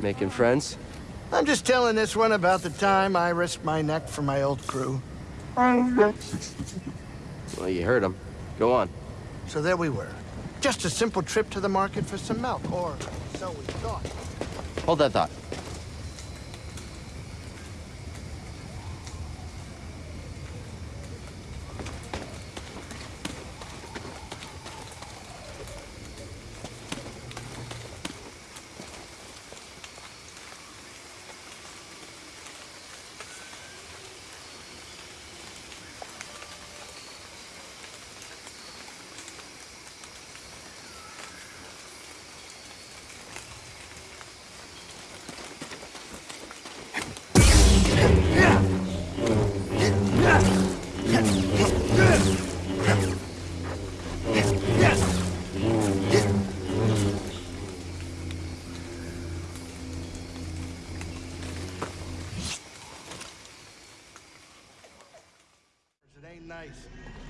Making friends? I'm just telling this one about the time I risked my neck for my old crew. Well, you heard him. Go on. So there we were. Just a simple trip to the market for some milk, or so we thought. Hold that thought.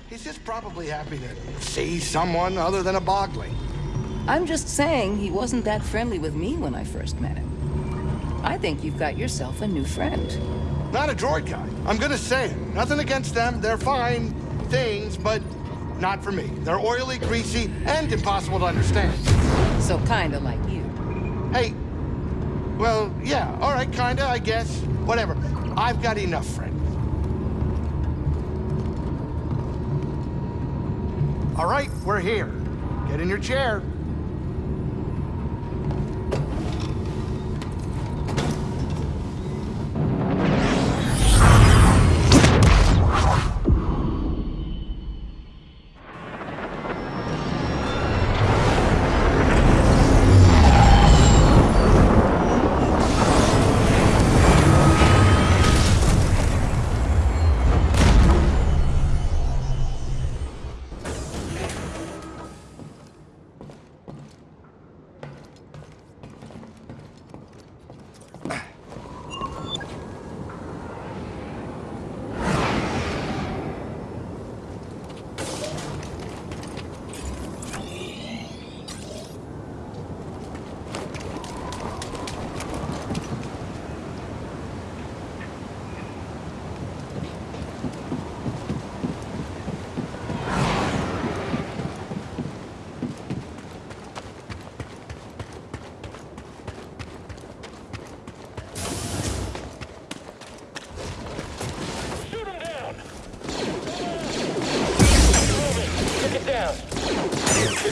He's just probably happy to see someone other than a bogling. I'm just saying he wasn't that friendly with me when I first met him. I think you've got yourself a new friend. Not a droid guy. I'm gonna say it. Nothing against them. They're fine things, but not for me. They're oily, greasy, and impossible to understand. So kinda like you. Hey, well, yeah, all right, kinda, I guess. Whatever. I've got enough friends. All right, we're here. Get in your chair.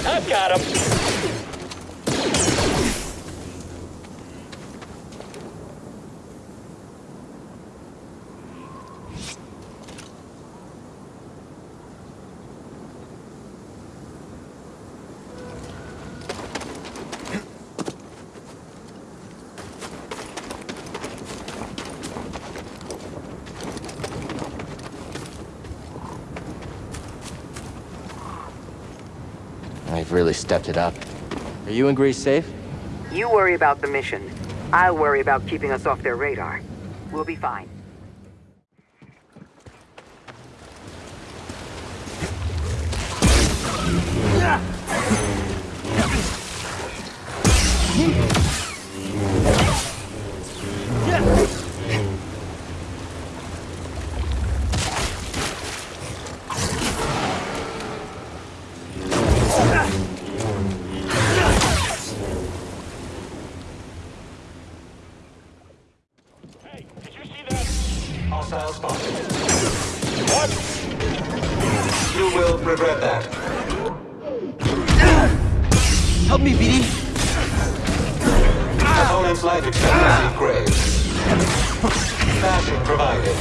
I've got him. I've really stepped it up. Are you and Greez safe? You worry about the mission. I'll worry about keeping us off their radar. We'll be fine. Hostile spotted. What? You will regret that. Help me, BD! Opponent's life expectancy grave. Bashing provided.